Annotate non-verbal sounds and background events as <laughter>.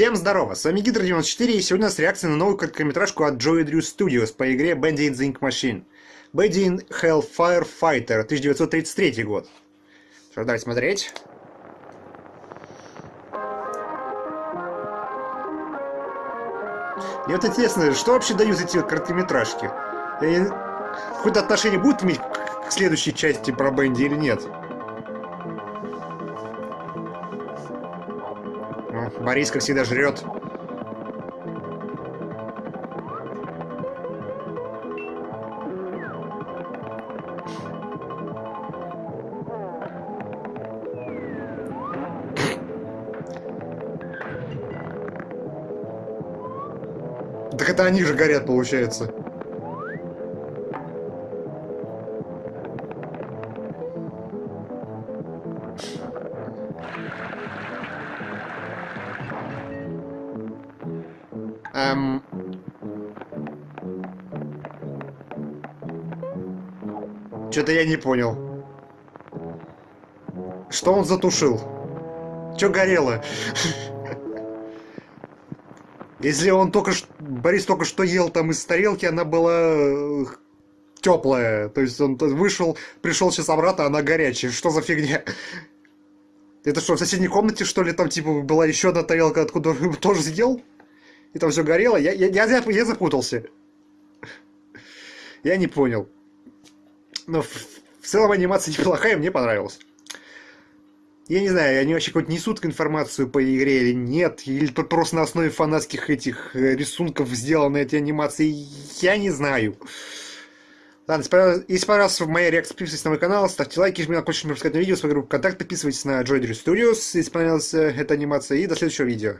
Всем здорово, с вами Гидро94 и сегодня у нас реакция на новую короткометражку от Joey Drew Studios по игре Bandy in the Ink Machine. Bandy in Hellfire Fighter, 1933 год. Что, давайте смотреть. Мне вот интересно, что вообще дают эти вот короткометражки? Какое-то отношение будут иметь к следующей части про Бенди или нет? Борис, как всегда, жрет. Так это они же горят, получается. Эм... Что-то я не понял. Что он затушил? Что горело? <laughs> Если он только что... Борис только что ел там из тарелки, она была э, теплая. То есть он вышел, пришел сейчас обратно, она горячая. Что за фигня? Это что, в соседней комнате, что ли, там, типа, была еще одна тарелка, откуда он тоже съел? И там все горело. Я, я, я, я запутался. Я не понял. Но в, в целом анимация <laughs> неплохая, мне понравилась. Я не знаю, они вообще какую-то несут информацию по игре или нет, или просто на основе фанатских этих э, рисунков сделаны эти анимации, я не знаю. Ладно, если понравилась моя реакция, подписывайтесь на мой канал, ставьте лайки, жмите на колокольчик, чтобы на видео, свою группу ВКонтакте, подписывайтесь на Joy Studios, если понравилась э, эта анимация, и до следующего видео.